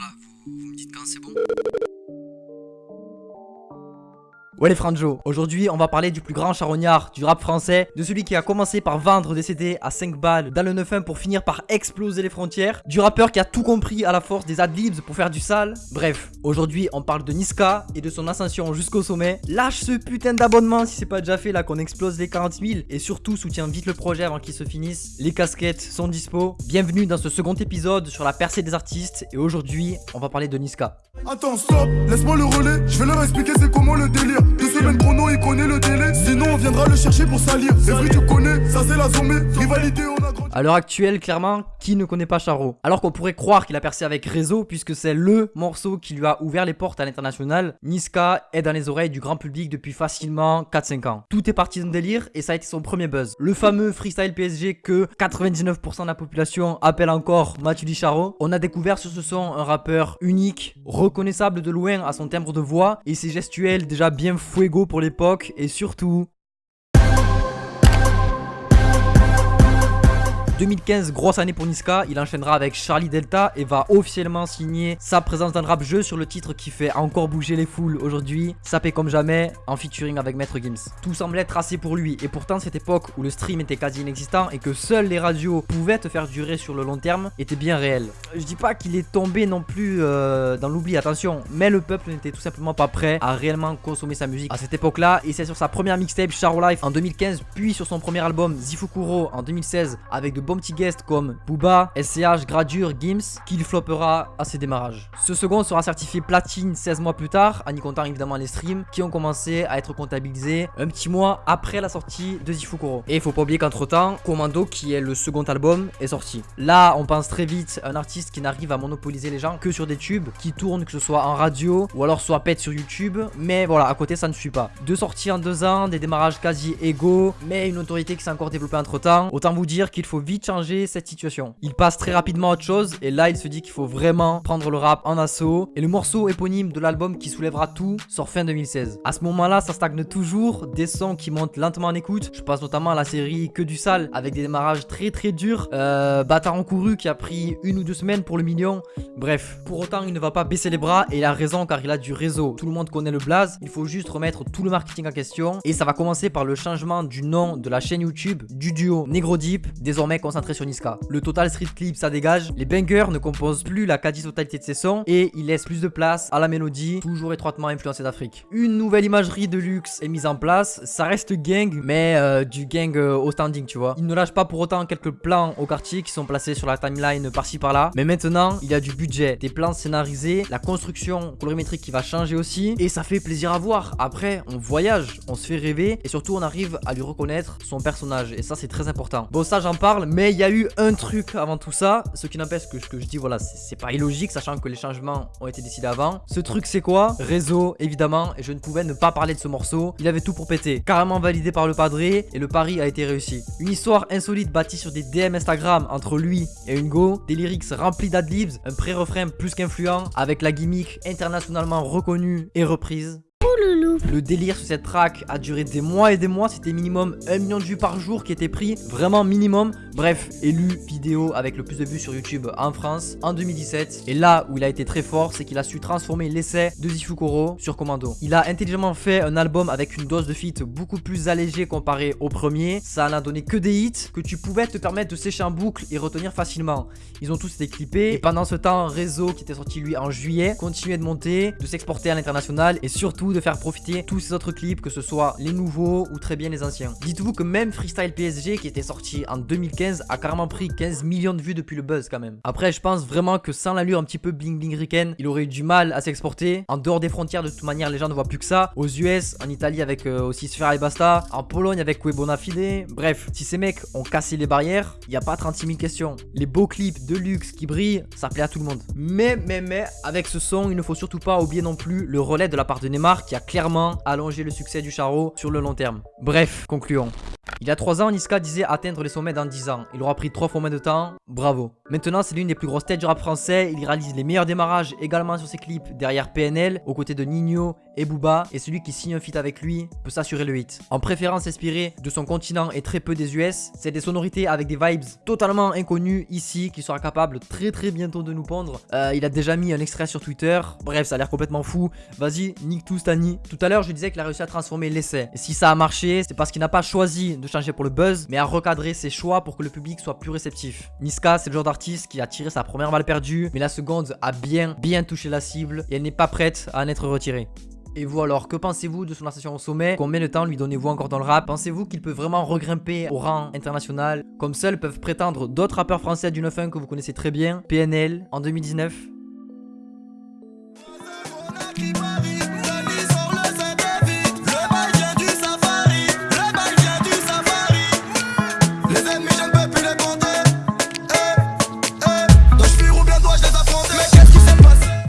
là, vous me dites quand c'est bon Ouais les Franjo, aujourd'hui on va parler du plus grand charognard du rap français, de celui qui a commencé par vendre des CD à 5 balles dans le 9-1 pour finir par exploser les frontières, du rappeur qui a tout compris à la force des adlibs pour faire du sale. Bref, aujourd'hui on parle de Niska et de son ascension jusqu'au sommet. Lâche ce putain d'abonnement si c'est pas déjà fait là qu'on explose les 40 000 et surtout soutiens vite le projet avant qu'il se finisse. Les casquettes sont dispo. Bienvenue dans ce second épisode sur la percée des artistes et aujourd'hui on va parler de Niska. Attends, stop, laisse-moi le relais, je vais leur expliquer c'est comment le délire. Deux semaines chrono, il connaît le délai, sinon on viendra le chercher pour salir. C'est vrai, tu connais, ça c'est la zombie, rivalité, on a grandi. À l'heure actuelle, clairement, qui ne connaît pas Charo? Alors qu'on pourrait croire qu'il a percé avec Réseau, puisque c'est LE morceau qui lui a ouvert les portes à l'international, Niska est dans les oreilles du grand public depuis facilement 4-5 ans. Tout est parti d'un délire et ça a été son premier buzz. Le fameux freestyle PSG que 99% de la population appelle encore Mathieu Charo. On a découvert sur ce son un rappeur unique, reconnaissable de loin à son timbre de voix et ses gestuels déjà bien fuego pour l'époque et surtout 2015, grosse année pour Niska, il enchaînera avec Charlie Delta et va officiellement signer sa présence dans le rap jeu sur le titre qui fait encore bouger les foules aujourd'hui, Sapé comme jamais, en featuring avec Maître Gims. Tout semblait tracé pour lui. Et pourtant cette époque où le stream était quasi inexistant et que seules les radios pouvaient te faire durer sur le long terme était bien réel. Je dis pas qu'il est tombé non plus euh, dans l'oubli, attention, mais le peuple n'était tout simplement pas prêt à réellement consommer sa musique à cette époque-là. Et c'est sur sa première mixtape Charo Life en 2015 puis sur son premier album Zifukuro en 2016 avec de bons petits guests comme Booba, SCH, Gradure, Gims, qu'il floppera à ses démarrages. Ce second sera certifié platine 16 mois plus tard, en y comptant évidemment les streams qui ont commencé à être comptabilisés un petit mois après la sortie de Zifukuro. Et il faut pas oublier qu'entre temps, Commando, qui est le second album, est sorti. Là, on pense très vite à un artiste qui n'arrive à monopoliser les gens que sur des tubes, qui tournent que ce soit en radio ou alors soit pète sur YouTube, mais voilà, à côté ça ne suit pas. Deux sorties en deux ans, des démarrages quasi égaux, mais une autorité qui s'est encore développée entre temps. Autant vous dire qu'il faut vite changer cette situation. Il passe très rapidement à autre chose et là il se dit qu'il faut vraiment prendre le rap en assaut et le morceau éponyme de l'album qui soulèvera tout sort fin 2016. À ce moment-là, ça stagne toujours, des sons qui montent lentement en écoute. Je passe notamment à la série Que du sale avec des démarrages très très durs. Euh, Bâtard en couru qui a pris une ou deux semaines pour le million. Bref, pour autant il ne va pas baisser les bras et il a raison car il a du réseau. Tout le monde connaît le blaze, il faut juste remettre tout le marketing en question et ça va commencer par le changement du nom de la chaîne YouTube du duo Negro Deep, désormais concentré sur Niska. Le total street clip ça dégage, les bangers ne composent plus la quasi-totalité de ses sons et il laisse plus de place à la mélodie, toujours étroitement influencée d'Afrique. Une nouvelle imagerie de luxe est mise en place, ça reste gang, mais euh, du gang euh, au standing, tu vois. Il ne lâche pas pour autant quelques plans au quartier qui sont placés sur la timeline par-ci par-là, mais maintenant il y a du budget, des plans scénarisés, la construction colorimétrique qui va changer aussi, et ça fait plaisir à voir. Après, on voyage, on se fait rêver, et surtout on arrive à lui reconnaître son personnage, et ça c'est très important. Bon ça j'en parle, mais il y a eu un truc avant tout ça, ce qui n'empêche que ce que je dis, voilà, c'est pas illogique, sachant que les changements ont été décidés avant. Ce truc, c'est quoi? Réseau, évidemment, et je ne pouvais ne pas parler de ce morceau. Il avait tout pour péter. Carrément validé par le padré, et le pari a été réussi. Une histoire insolite bâtie sur des DM Instagram entre lui et une go, des lyrics remplis d'adlibs, un pré-refrain plus qu'influent, avec la gimmick internationalement reconnue et reprise. Le délire sur cette track a duré des mois et des mois, c'était minimum 1 million de vues par jour qui était pris, vraiment minimum. Bref, élu vidéo avec le plus de vues sur YouTube en France en 2017. Et là où il a été très fort, c'est qu'il a su transformer l'essai de Zifukuro sur Commando. Il a intelligemment fait un album avec une dose de feat beaucoup plus allégée comparé au premier. Ça n'a donné que des hits que tu pouvais te permettre de sécher en boucle et retenir facilement. Ils ont tous été clippés et pendant ce temps, Réseau qui était sorti lui en juillet continuait de monter, de s'exporter à l'international et surtout de faire profiter tous ces autres clips, que ce soit les nouveaux ou très bien les anciens. Dites-vous que même Freestyle PSG qui était sorti en 2015 a carrément pris 15 millions de vues depuis le buzz quand même. Après je pense vraiment que sans l'allure un petit peu bling bling riken, il aurait eu du mal à s'exporter. En dehors des frontières de toute manière les gens ne voient plus que ça. Aux US, en Italie avec euh, aussi Sfera et Basta, en Pologne avec Webona Fide. Bref, si ces mecs ont cassé les barrières, il n'y a pas 36 000 questions. Les beaux clips de luxe qui brillent, ça plaît à tout le monde. Mais, mais, mais, avec ce son, il ne faut surtout pas oublier non plus le relais de la part de Neymar qui a clairement allonger le succès du Charo sur le long terme. Bref, concluons. Il y a 3 ans, Niska disait atteindre les sommets dans 10 ans. Il aura pris 3 fois moins de temps. Bravo. Maintenant, c'est l'une des plus grosses têtes du rap français. Il réalise les meilleurs démarrages également sur ses clips derrière PNL, aux côtés de Nino et Booba. Et celui qui signe un feat avec lui peut s'assurer le hit. En préférant s'inspirer de son continent et très peu des US, c'est des sonorités avec des vibes totalement inconnues ici qu'il sera capable très très bientôt de nous pondre. Euh, il a déjà mis un extrait sur Twitter. Bref, ça a l'air complètement fou. Vas-y, nique tout Stani. Tout à l'heure, je disais qu'il a réussi à transformer l'essai. Et si ça a marché, c'est parce qu'il n'a pas choisi de changer pour le buzz, mais à recadrer ses choix pour que le public soit plus réceptif. Niska, c'est le genre d'artiste qui a tiré sa première balle perdue, mais la seconde a bien, bien touché la cible et elle n'est pas prête à en être retirée. Et vous alors, que pensez-vous de son ascension au sommet? Combien de temps lui donnez-vous encore dans le rap? Pensez-vous qu'il peut vraiment regrimper au rang international? Comme seuls peuvent prétendre d'autres rappeurs français du 9-1 que vous connaissez très bien PNL en 2019